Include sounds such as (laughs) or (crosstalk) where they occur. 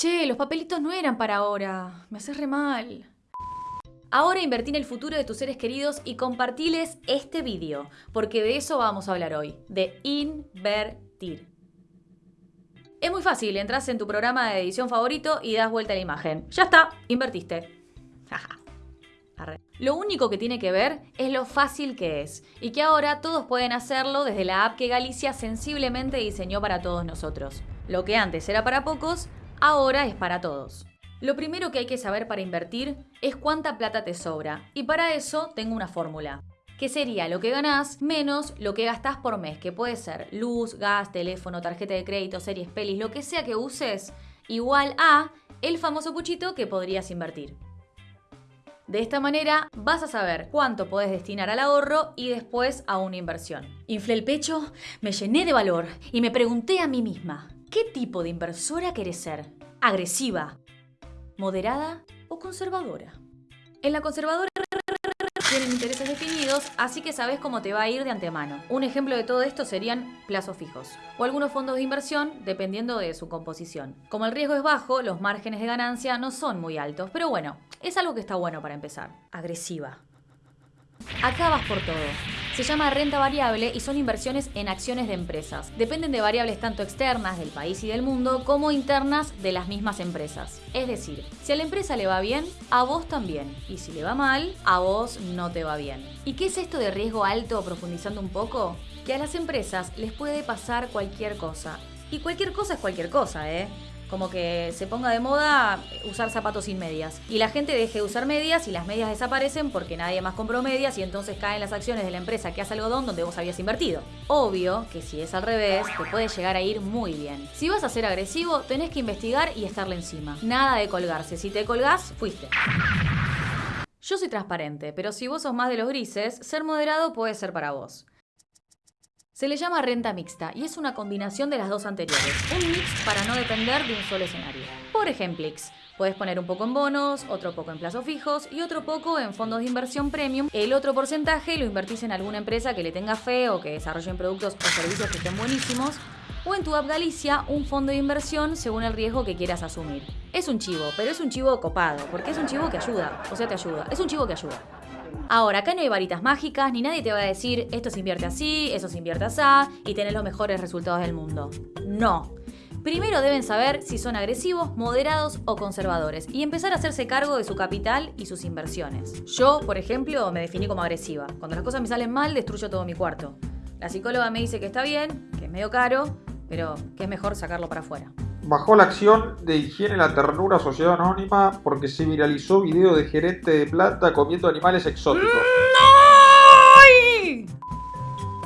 Che, los papelitos no eran para ahora. Me haces re mal. Ahora invertí en el futuro de tus seres queridos y compartiles este vídeo, porque de eso vamos a hablar hoy, de invertir. Es muy fácil, entras en tu programa de edición favorito y das vuelta a la imagen. Ya está, invertiste. (laughs) Lo único que tiene que ver es lo fácil que es y que ahora todos pueden hacerlo desde la app que Galicia sensiblemente diseñó para todos nosotros. Lo que antes era para pocos, ahora es para todos. Lo primero que hay que saber para invertir es cuánta plata te sobra y para eso tengo una fórmula que sería lo que ganás menos lo que gastás por mes, que puede ser luz, gas, teléfono, tarjeta de crédito, series, pelis, lo que sea que uses, igual a el famoso puchito que podrías invertir. De esta manera vas a saber cuánto podés destinar al ahorro y después a una inversión. Inflé el pecho, me llené de valor y me pregunté a mí misma, ¿qué tipo de inversora querés ser? ¿Agresiva? ¿Moderada o conservadora? En la conservadora tienen intereses definidos, así que sabes cómo te va a ir de antemano. Un ejemplo de todo esto serían plazos fijos o algunos fondos de inversión dependiendo de su composición. Como el riesgo es bajo, los márgenes de ganancia no son muy altos, pero bueno, es algo que está bueno para empezar. Agresiva. Acá vas por todo. Se llama renta variable y son inversiones en acciones de empresas. Dependen de variables tanto externas del país y del mundo como internas de las mismas empresas. Es decir, si a la empresa le va bien, a vos también. Y si le va mal, a vos no te va bien. ¿Y qué es esto de riesgo alto profundizando un poco? Que a las empresas les puede pasar cualquier cosa. Y cualquier cosa es cualquier cosa, ¿eh? Como que se ponga de moda usar zapatos sin medias. Y la gente deje de usar medias y las medias desaparecen porque nadie más compró medias y entonces caen las acciones de la empresa que hace algodón donde vos habías invertido. Obvio que si es al revés, te puede llegar a ir muy bien. Si vas a ser agresivo, tenés que investigar y estarle encima. Nada de colgarse. Si te colgás, fuiste. Yo soy transparente, pero si vos sos más de los grises, ser moderado puede ser para vos. Se le llama renta mixta y es una combinación de las dos anteriores, un mix para no depender de un solo escenario. Por ejemplo, puedes poner un poco en bonos, otro poco en plazos fijos y otro poco en fondos de inversión premium. El otro porcentaje lo invertís en alguna empresa que le tenga fe o que desarrollen productos o servicios que estén buenísimos. O en tu app Galicia, un fondo de inversión según el riesgo que quieras asumir. Es un chivo, pero es un chivo copado, porque es un chivo que ayuda. O sea, te ayuda. Es un chivo que ayuda. Ahora, acá no hay varitas mágicas, ni nadie te va a decir esto se invierte así, eso se invierte así, y tenés los mejores resultados del mundo. No. Primero deben saber si son agresivos, moderados o conservadores y empezar a hacerse cargo de su capital y sus inversiones. Yo, por ejemplo, me definí como agresiva. Cuando las cosas me salen mal, destruyo todo mi cuarto. La psicóloga me dice que está bien, que es medio caro, pero que es mejor sacarlo para afuera. Bajó la acción de Higiene La Ternura Sociedad Anónima porque se viralizó video de gerente de planta comiendo animales exóticos.